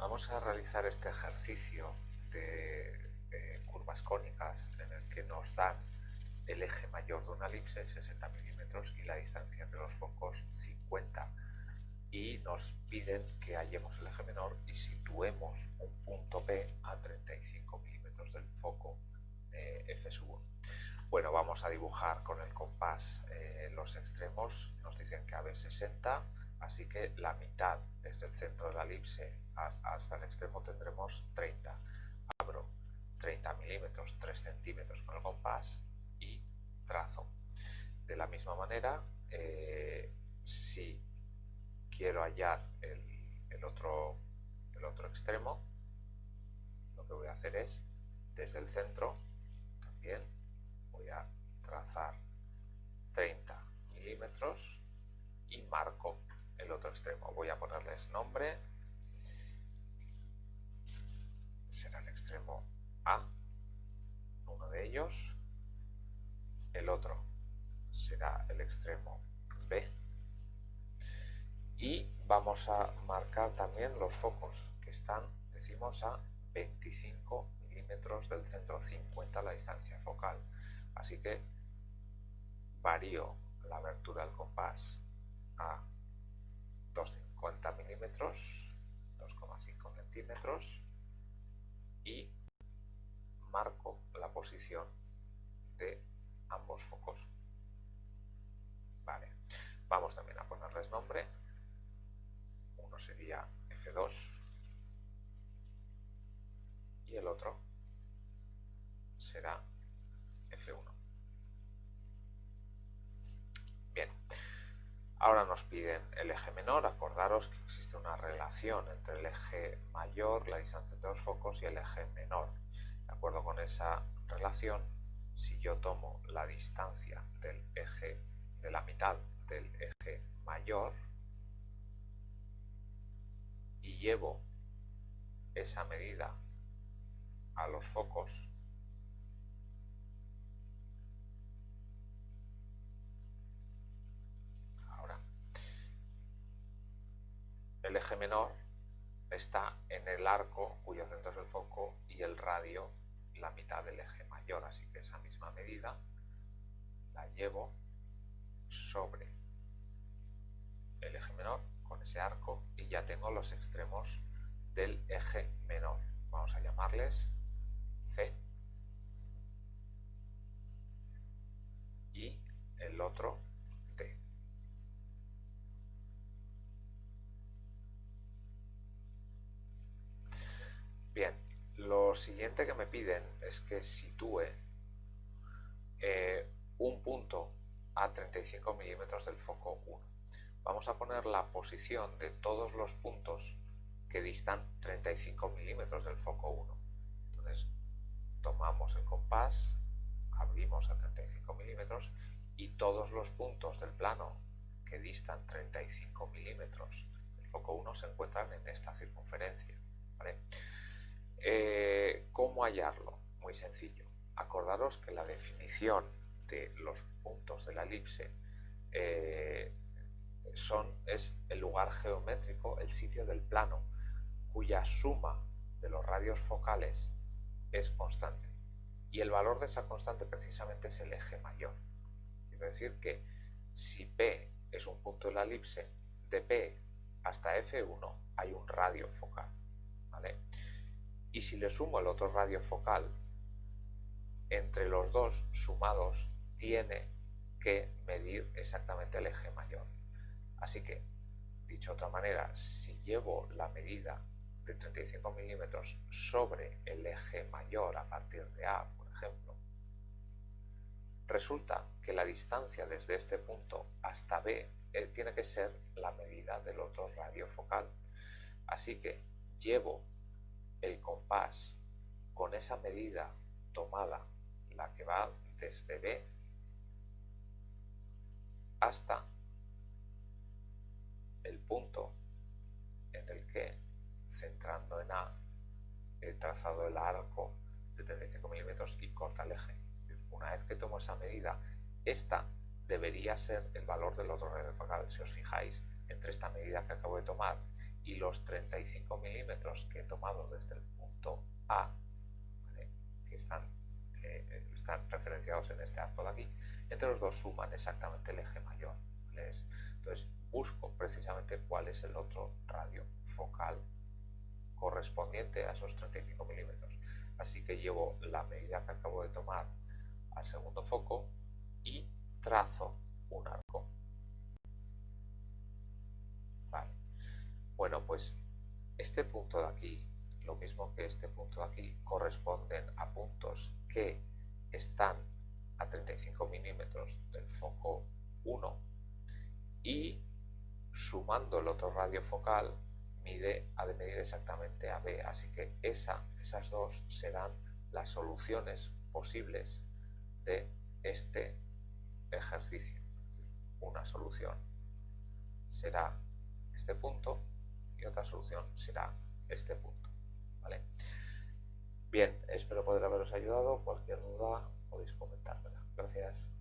Vamos a realizar este ejercicio de eh, curvas cónicas en el que nos dan el eje mayor de una elipse 60 milímetros y la distancia entre los focos 50 y nos piden que hallemos el eje menor y situemos un punto P a 35 milímetros del foco eh, F1. Bueno, vamos a dibujar con el compás eh, los extremos, nos dicen que AB 60, así que la mitad desde el centro de la elipse hasta el extremo tendremos 30. Abro 30 milímetros, 3 centímetros con el compás y trazo. De la misma manera, eh, si quiero hallar el, otro, el otro extremo, lo que voy a hacer es, desde el centro, también voy a trazar 30 milímetros y marco el otro extremo. Voy a ponerles nombre será el extremo A, uno de ellos, el otro será el extremo B y vamos a marcar también los focos que están, decimos, a 25 milímetros del centro, 50 la distancia focal. Así que varío la abertura del compás a 250 milímetros, 2,5 centímetros posición de ambos focos. Vale, vamos también a ponerles nombre. Uno sería F2 y el otro será F1. Bien, Ahora nos piden el eje menor, acordaros que existe una relación entre el eje mayor, la distancia entre los focos, y el eje menor. De acuerdo con esa relación, si yo tomo la distancia del eje, de la mitad del eje mayor, y llevo esa medida a los focos el eje menor está en el arco cuyo centro es el foco y el radio la mitad del eje mayor, así que esa misma medida la llevo sobre el eje menor con ese arco y ya tengo los extremos del eje menor. Vamos a llamarles C y el otro lo siguiente que me piden es que sitúe eh, un punto a 35 milímetros del foco 1. Vamos a poner la posición de todos los puntos que distan 35 milímetros del foco 1. Entonces, tomamos el compás, abrimos a 35 milímetros y todos los puntos del plano que distan 35 milímetros del foco 1 se encuentran en esta circunferencia. Eh, ¿Cómo hallarlo? Muy sencillo. Acordaros que la definición de los puntos de la elipse eh, es el lugar geométrico, el sitio del plano, cuya suma de los radios focales es constante. Y el valor de esa constante precisamente es el eje mayor. Quiero decir que si P es un punto de la elipse, de P hasta F1 hay un radio focal. ¿vale? Y si le sumo el otro radio focal, entre los dos sumados tiene que medir exactamente el eje mayor. Así que, dicho de otra manera, si llevo la medida de 35 milímetros sobre el eje mayor a partir de A, por ejemplo, resulta que la distancia desde este punto hasta B eh, tiene que ser la medida del otro radio focal. Así que llevo el compás con esa medida tomada, la que va desde B hasta el punto en el que, centrando en A, he trazado el arco de 35 milímetros y corta el eje. Una vez que tomo esa medida, esta debería ser el valor del otro radio focal. Si os fijáis, entre esta medida que acabo de tomar y los 35 milímetros que he tomado desde el punto A, que están, eh, están referenciados en este arco de aquí, entre los dos suman exactamente el eje mayor. Entonces busco precisamente cuál es el otro radio focal correspondiente a esos 35 milímetros. Así que llevo la medida que acabo de tomar al segundo foco y trazo este punto de aquí, lo mismo que este punto de aquí, corresponden a puntos que están a 35 milímetros del foco 1 y sumando el otro radio focal mide, ha de medir exactamente a B, así que esa, esas dos serán las soluciones posibles de este ejercicio. Una solución será este punto y otra solución será este punto. ¿vale? Bien, espero poder haberos ayudado. Cualquier duda podéis comentármela. Gracias.